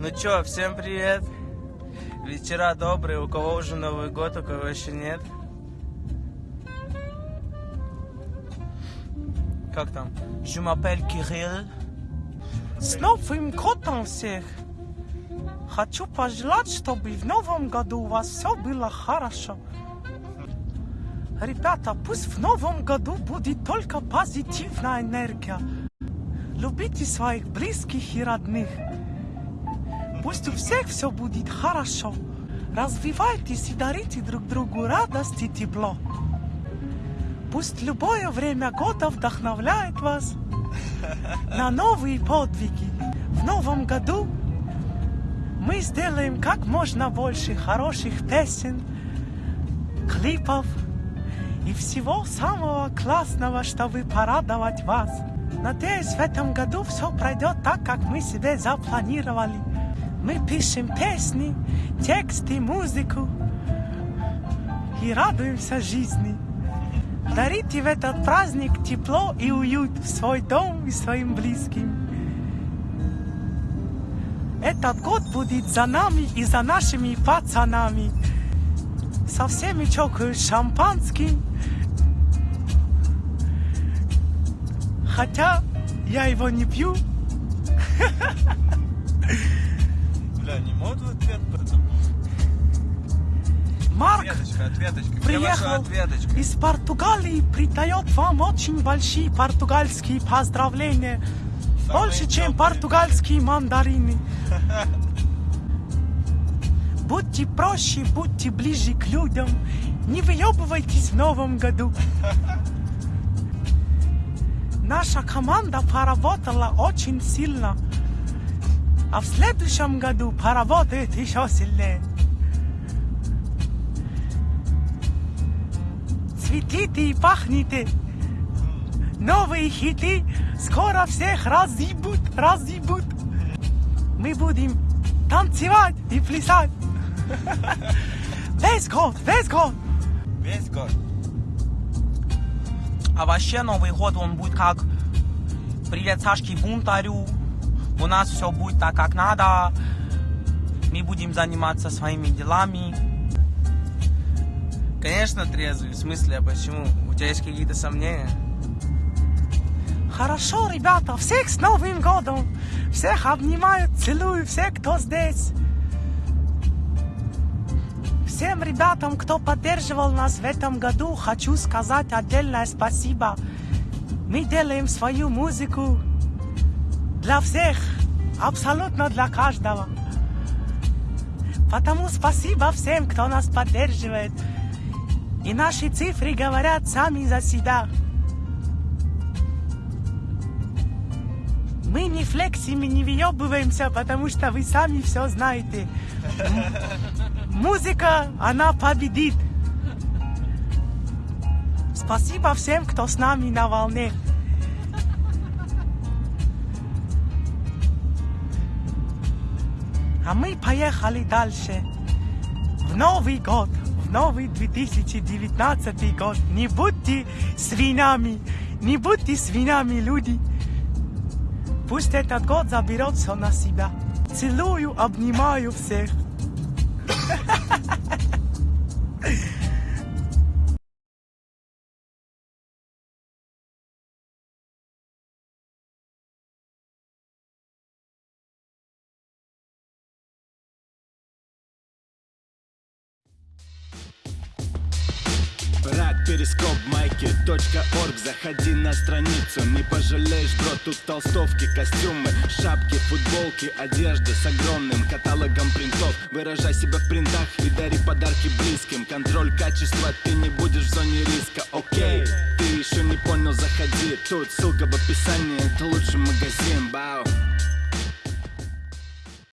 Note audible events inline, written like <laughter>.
Ну чё, всем привет. Вечера добрые, у кого уже Новый год, у кого еще нет. Как там? Je m'appelle Кирилл. С Новым годом всех! Хочу пожелать, чтобы в новом году у вас все было хорошо. Ребята, пусть в новом году будет только позитивная энергия. Любите своих близких и родных. Пусть у всех все будет хорошо. Развивайтесь и дарите друг другу радость и тепло. Пусть любое время года вдохновляет вас на новые подвиги. В новом году мы сделаем как можно больше хороших песен, клипов и всего самого классного, чтобы порадовать вас. Надеюсь, в этом году все пройдет так, как мы себе запланировали. Мы пишем песни, тексты, музыку и радуемся жизни. Дарите в этот праздник тепло и уют в свой дом и своим близким. Этот год будет за нами и за нашими пацанами. Со всеми чокаюсь шампанским. Хотя я его не пью. <laughs> Бля, не могут ответ? Марк Ответочка, ответочка. Приехал ответочка? из Португалии, придает вам очень большие португальские поздравления. Самые Больше, чем теплые. португальские мандарины. <laughs> Будьте проще, будьте ближе к людям. Не выебывайтесь в новом году. <laughs> Наша команда поработала очень сильно. А в следующем году поработает еще сильнее. Цветите и пахните. Новые хиты скоро всех разъебут, разъебут. Мы будем танцевать и плясать. <laughs> Весь год, весь год. Весь год. А вообще Новый год, он будет как «Привет, Сашке Бунтарю». У нас все будет так, как надо. Мы будем заниматься своими делами. Конечно, трезвый. В смысле, а почему? У тебя есть какие-то сомнения? Хорошо, ребята, всех с Новым годом! Всех обнимаю, целую, всех, кто здесь. Всем ребятам, кто поддерживал нас в этом году, хочу сказать отдельное спасибо. Мы делаем свою музыку для всех, абсолютно для каждого. Потому спасибо всем, кто нас поддерживает. И наши цифры говорят сами за себя. Мы не флексим и не въебываемся, потому что вы сами все знаете. Музыка, она победит. Спасибо всем, кто с нами на волне. А мы поехали дальше. В Новый год, в новый 2019 год. Не будьте свинами, не будьте свинами, люди. Пусть этот год заберет все на себя. Целую, обнимаю всех. <laughs> перископ, майки, точка орг. Заходи на страницу, не пожалеешь, бро Тут толстовки, костюмы, шапки, футболки Одежда с огромным каталогом принтов. Выражай себя в принтах и дари подарки близким. Контроль качества, ты не будешь в зоне риска, окей Ты еще не понял, заходи. Тут ссылка в описании, это лучший магазин, бау